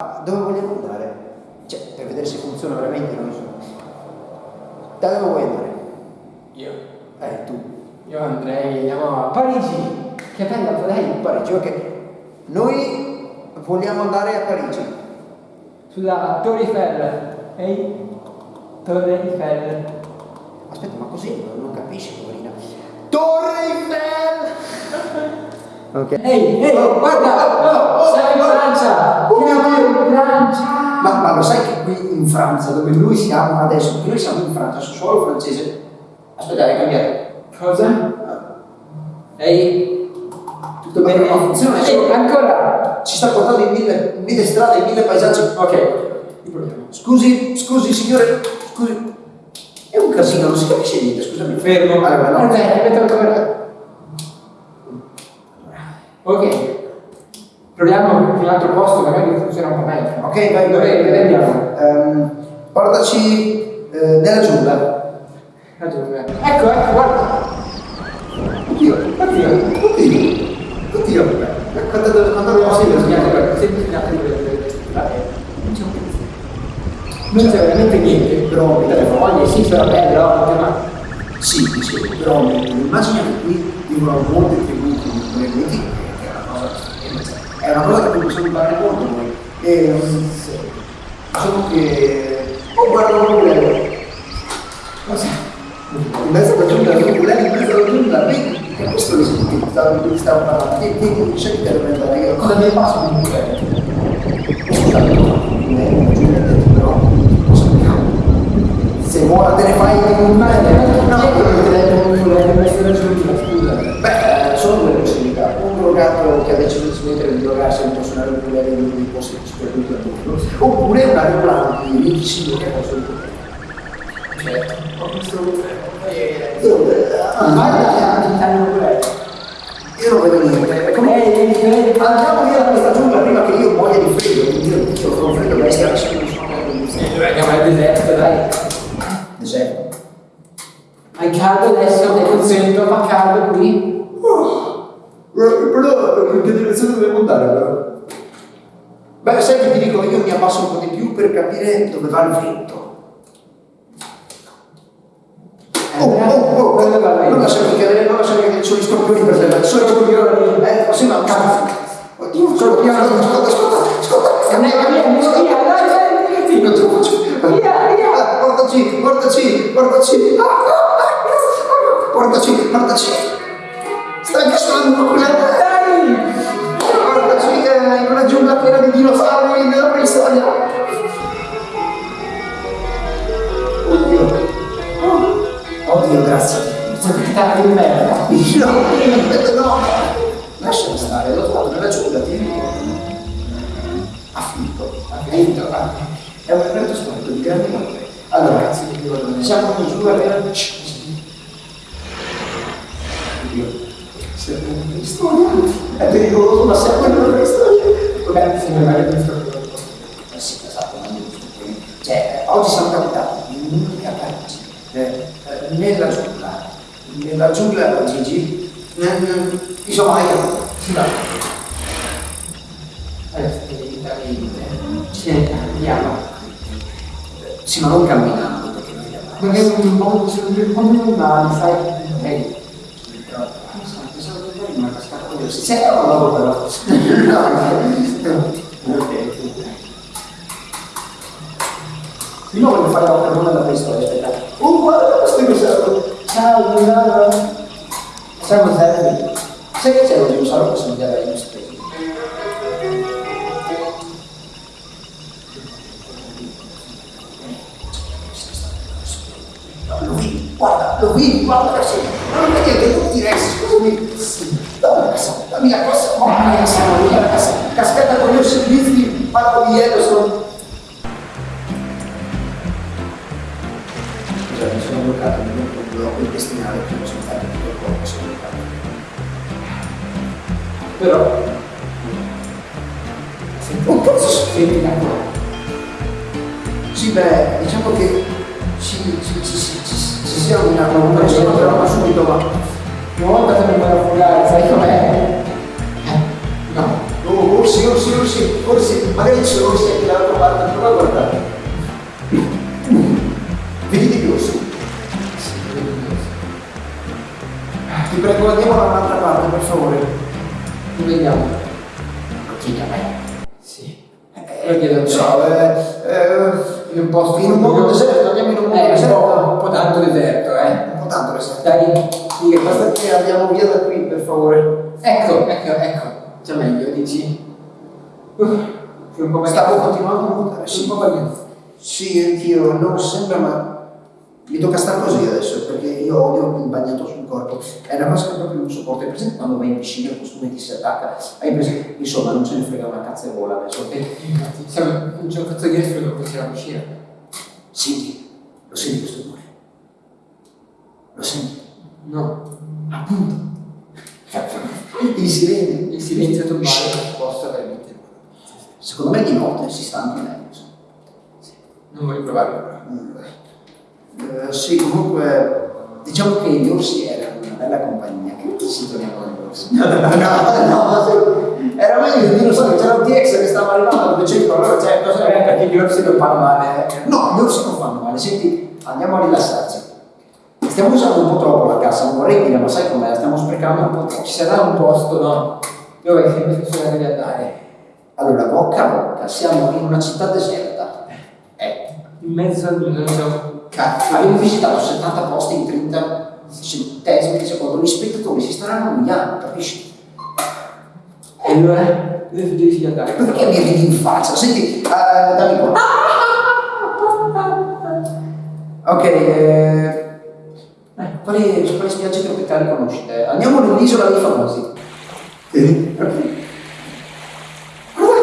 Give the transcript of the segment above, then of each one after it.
Dove vogliamo andare? Cioè, per vedere se funziona veramente, non so. Da dove vuoi andare? Io. Eh, tu. Io andrei, andiamo a Parigi. Che bella lei. Parigi, ok. Noi vogliamo andare a Parigi. Sulla Torre Eiffel. Ehi? Torre Eiffel. Aspetta, ma così non, capisci, poverina. Torre Eiffel! Ok. Ehi, ehi, Oh, guarda! oh, oh, Siamo in oh, Francia! oh, Siamo oh, Francia! Ma, ma lo sai che qui in Francia, dove noi siamo adesso, noi siamo in Francia, su suolo francese. Aspetta, hai cambiato. Cosa? Ehi? Tutto bene, ma funziona. Ehi, ancora! Ci sta portando in mille, in mille strade, in mille paesaggi. Ok. Scusi, scusi signore, scusi. È un casino, non si capisce niente, scusami. Fermo. Allora, no. Aspetta, aspetta ancora. Ok. Proviamo in un altro posto, magari funziona un po' meglio. Ok, vai, Dove dove andiamo? Ehm, portaci eh, nella giungla. La giungla. Ecco, ecco, guarda. Oddio, Oddio. oddio, oddio. Quando, quando dobbiamo seguire? le Non c'è un cazzo. Non c'è veramente niente. Però, Delle foglie, sì, però bello, ma... Sì, dicevo, però immagina che qui vivono molte tribù con le miti, che è una cosa, è una cosa che possiamo imparare molto noi. E um, diciamo che. Oh guarda un ukulele! Cosa? In mezzo alla giungla, un ukulele in mezzo alla giungla, vedi? È questo che si stavo, di cui stavo parlando. Vedi, scegli te dove andare io. Cosa mi passa un ukulele? Scusate, non è però se vuoi te ne fai un Ma è no, no, quello che essere giungla, scusa. Beh, sono due possibilità. Un drogato che ha deciso di smettere di drogarsi e non può suonare il ukulele in uno dei posti più sperduti al mondo. Oppure un aeroplano di 25 che ha posto il ukulele. Certo. Ho visto Dove? Ah, danno quello. Io non vedo niente. Come-. Andiamo via da questa giungla prima che io muoia di freddo. Quindi io io sono freddo bestia, adesso non sono Andiamo al deserto, dai. Deserto. Hai caldo adesso, ti consento, fa caldo qui. Però in che direzione dobbiamo andare però? Beh, sai che ti dico, io mi abbasso un po' di più per capire dove va il vento. Oh, oh, oh, Dove va il vento? non lasciami cadere, non lasciami cadere, sono gli scorpioni per te, sono gli scorpioni. Eh, ma ma Oddio, scorpioni, ascolta, ascolta, ascolta. Non è via, via, via, dai, dai, Non ce la faccio. Via, via. Ah, Portaci, portaci, portaci. Ah, ah, ah, Portaci, portaci. Oddio, grazie. Sono capitato di merda. No, no. Lasciami stare, l'ho trovato nella giungla, ti dico. Ha finito. Ha finito. È un evento storico di grande valore. Allora, siamo. Oddio. Siamo in preistoria. È pericoloso, ma siamo in una preistoria. Beh, sì, magari questo Eh sì, esatto, ma non giusto. Cioè, oggi siamo capitati in un'unica Parigi, eh, nella giungla, nella giungla Gigi, mm, insomma, hai capito. Sì. Adesso devi dare Sì, andiamo. Sì, ma non camminando, perché noi andiamo. Perché un po' un po' normale, sai? Ehi. Però, non so, pensavo che poi mi è cascato quello. Sì, c'è un lavoro però. No, ok. Io voglio fare la carona da questa aspetta. Oh, guarda questo dinosauro. Ciao, Milano. Siamo servi. Sai che c'è un dinosauro che somiglia a Dinosauro? Lo vedi, guarda, lo vedi, guarda la scena. Ma non vedi che non ti resti, scusami. Dammi la cassa, dammi la cassa, oh, dammi la cassa, dammi la cassa. Cascata con gli servizi, parlo di Però... Cazzo, Senti da qua. Sì, beh, diciamo che ci, ci, ci, ci, ci, ci sia una paura, ci però subito, ma... Una volta se ne puoi affogare, sai com'è? Eh, no. Oh, orsi, orsi, orsi, orsi, magari sono orsi anche dall'altra parte, prova a guardare. Vedi di orsi? Ti prego, andiamo da un'altra parte, per favore. Vediamo. Chiedi a me. Sì. Eh, so, eh, eh, In un posto in un mondo buio. deserto, andiamo in un mondo Eh, un deserto. po', un po' tanto deserto, eh. Un po' tanto deserto. Dai, Sì, basta che andiamo via da qui, per favore. ecco, ecco, ecco. Già meglio, dici. Meglio. Stavo continuando a nuotare, Sì, un po'. Sì, anch'io, non sembra, ma mi tocca stare così adesso, perché io odio il bagnato sul corpo. È una cosa che proprio non sopporto. Hai presente quando vai in piscina il costume ti si attacca? Hai presente? Insomma, non ce ne frega una cazzo e vola adesso. Infatti, siamo un c'è un cazzo di freddo dopo che siamo vicini. Senti, lo senti questo rumore? Lo senti? No. Appunto. Il silenzio. Il silenzio tombale possa veramente. Secondo me di notte si sta anche meglio. Non voglio provarlo. Eh, sì, comunque diciamo che gli orsi erano una bella compagnia. Che ci torniamo agli orsi? No, no, sì. era meglio il dinosauro, c'era un T-Rex che stava arrivando al 200, allora cioè, cosa Eh, perché gli orsi non fanno male. eh. No, gli orsi non fanno male, senti, andiamo a rilassarci. Stiamo usando un po' troppo la cassa, non vorrei dire, ma sai com'è, la stiamo sprecando un po' troppo. Ci sarà un posto, no? Dove bisogna di andare? Allora, bocca a bocca, siamo in una città deserta. Eh, In mezzo al non so. Cazzo, abbiamo visitato 70 posti in 30 centesimi di secondo, gli spettatori si staranno annoiando, capisci? E allora? Di andare? Perché mi ridi in faccia? Senti, eh, dammi qua. Ok, eh, quali, quali spiagge tropicali conoscete? Andiamo nell'isola dei famosi. Ok. Guarda,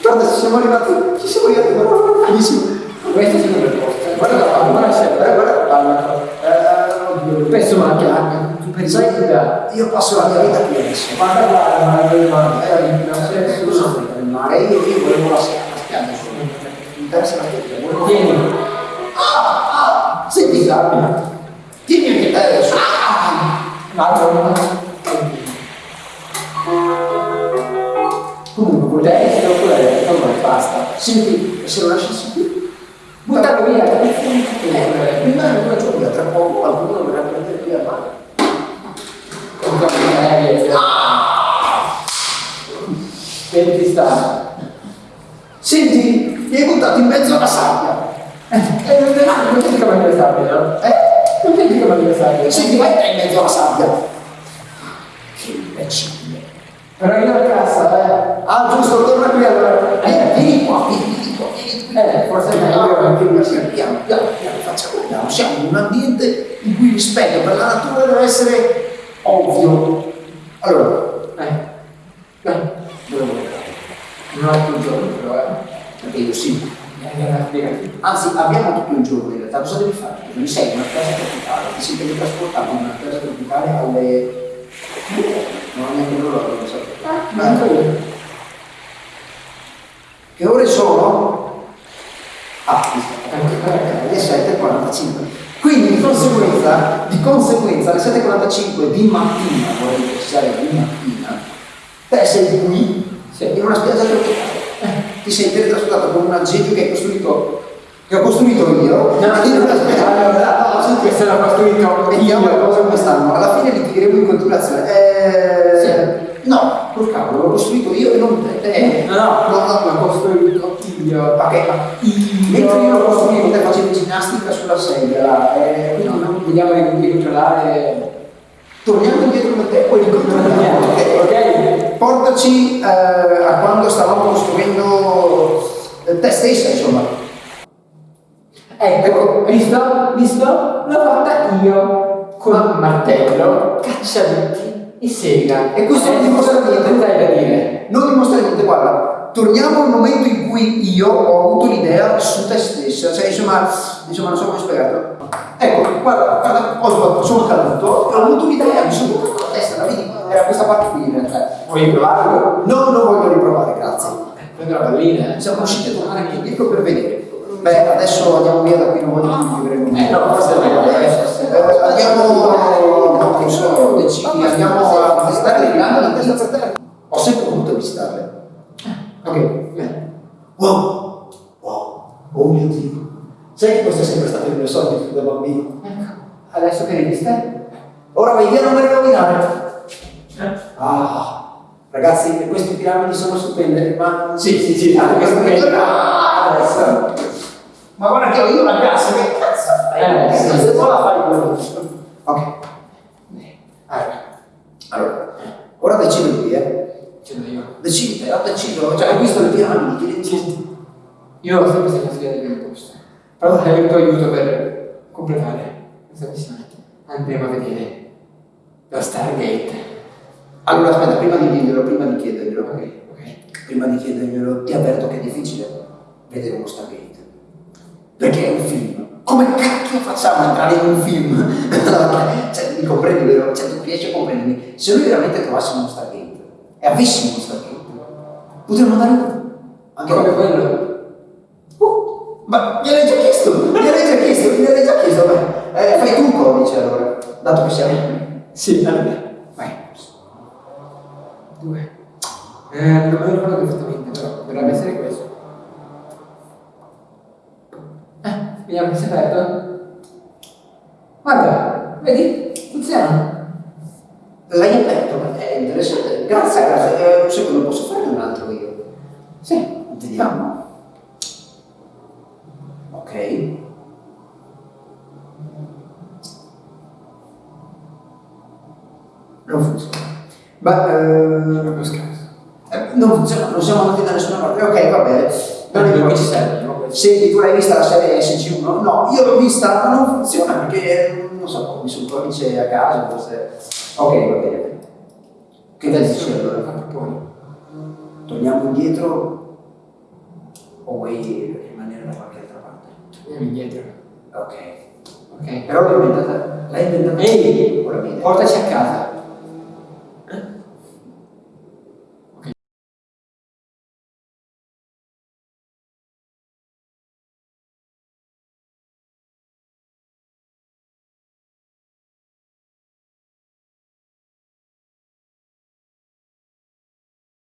guarda, ci siamo arrivati, ci siamo arrivati, guarda, benissimo. Questo sì è il posto. Guarda la palma, guarda, guarda, guarda la palma. Eh, oddio, Penso macchina. Tu pensi Sai, io passo la mia vita qui adesso. Guarda qua, ma dove va? Eh, cosa frega il mare, io, io volevo la spiaggia, la solo. Mi interessa la spiaggia, volevo... Tieni. Ah, ah, senti, Carmine, tieni anche te adesso. Ah, Guarda, comunque, volevo... Destra oppure allora basta. Senti, se lo lasciassi qui, Buttarlo via. eh, prima di una giornata, tra poco qualcuno dovrà prendere qui a mano. Senti sta. Senti, mi hai buttato in mezzo alla sabbia. E non non senti come deve stare, no? Eh? Non senti come deve stare. Senti, vai in mezzo alla sabbia. Che imbecille. Però io la cassa, eh. Ah, giusto, torna qui allora. Eh, vieni qua, vieni, vieni qua, vieni qui. Eh, forse è meglio Ah, anche piano, così. piano, piano, piano, facciamo piano. Siamo in un ambiente in cui il rispetto per la natura deve essere ovvio. Allora, Eh. Dai. dove vuoi Un altro giorno però, eh. Perché io sì. Eh. Anzi, abbiamo tutto il giorno in realtà. Cosa devi fare? Devi sei in una casa tropicale, ti sei teletrasportato in una casa tropicale alle... Non ho neanche loro, non so. Non so io. Che ore sono? Ah, sì, le 7.45. Quindi di conseguenza, di conseguenza alle 7.45 di mattina, vorrei precisare di mattina, te sei qui Sì. in una spiaggia tropicale. Ti sei teletrasportato con un aggeggio che hai costruito, che ho costruito io, in una spiaggia. Allora, no, senti, Questo l'ho costruito Vediamo le cose come stanno. Alla fine litigheremo in continuazione. Eh, Sì. No, col cavolo, l'ho costruito io e non te. Eh, No, no, no, no, l'ho costruito io. Ok, ma mentre io lo costruivo, te facevi ginnastica sulla sedia. Eh, quindi No, non- no, vediamo di, controllare. torniamo indietro con te, poi ricontrolliamo. ok? Ok? Portaci eh, a quando stavamo costruendo eh, te stessa, insomma. Ecco, visto? Visto? L'ho fatta io con un martello, cacciaviti e sega. E questo non dimostra niente. Cosa hai da dire? Non dimostra niente, guarda, torniamo al momento in cui io ho avuto l'idea su te stessa, cioè insomma, insomma non so come spiegarlo. Ecco, guarda, guarda, ho sbattuto, sono caduto, ho avuto l'idea, mi sono buttato la testa, la vedi? Era questa parte qui in realtà. Vuoi provarlo? No, non voglio riprovare, grazie. Prendo la pallina. Siamo riusciti a tornare anche indietro per vedere. Beh, adesso andiamo via da qui, non voglio più vivere Eh, no, forse è meglio, eh. Eh, Andiamo, non so, decidi, andiamo a visitare le grandi di testa per terra. Ho sempre voluto visitarle. Ok, bene. Wow! Wow! Oh mio Dio! Sai che questo è sempre stato il mio sogno fin da bambino? Ecco, adesso che visto? Ora vai via, non me ne rovinare! Ah! Ragazzi, queste piramidi sono stupende, ma... Sì, sì, sì, anche questo che Ah, adesso. Ma guarda che ho io una casa, che cazzo fai? Eh, sì. Se la fai quello. Ok, Allora, allora, ora decidi lui, eh. cedo io. Decidi te, ho deciso, cioè hai visto le piramidi, decidi? Io ho sempre questa consigliata del posto. Però hai avuto aiuto per completare questa missione. Andremo a vedere lo Stargate. Allora aspetta, prima di dirglielo, prima di chiederglielo, Ok, ok. prima di chiederglielo, ti avverto che è difficile vedere uno Stargate. Perché è un film. Come cacchio facciamo a entrare in un film? cioè, mi comprendi, vero? Cioè, tu riesci a comprendermi? Se noi veramente trovassimo uno Stargate e avessimo uno Stargate, potremmo andare anche Come quello. Uh, ma gliel'hai già chiesto, gliel'hai già chiesto, gliel'hai già chiesto. Beh, eh, fai tu un codice allora, dato che siamo. Sì, allora. Vai. Due. Eh, non me lo ricordo perfettamente, però dovrebbe essere questo. Eh, vediamo se è aperto. Guarda, vedi? Funziona. L'hai aperto, ma è interessante. Grazie, grazie. Eh, un secondo, posso fare un altro io? Sì. Vediamo. Ok. Non funziona. Ma eh, eh, non funziona, non siamo andati da nessuna parte. Ok, va bene. Non Non importa. ci serve? Senti, tu l'hai vista la serie SG1? No, io l'ho vista, ma non funziona perché non so, mi sono codice a caso, forse. Ok, va bene. Che ne dici allora? Proponi. Torniamo indietro o vuoi rimanere da qualche altra parte? Andiamo indietro. Ok. Ok. Però l'hai inventata. L'hai inventata. Ehi, portaci a casa.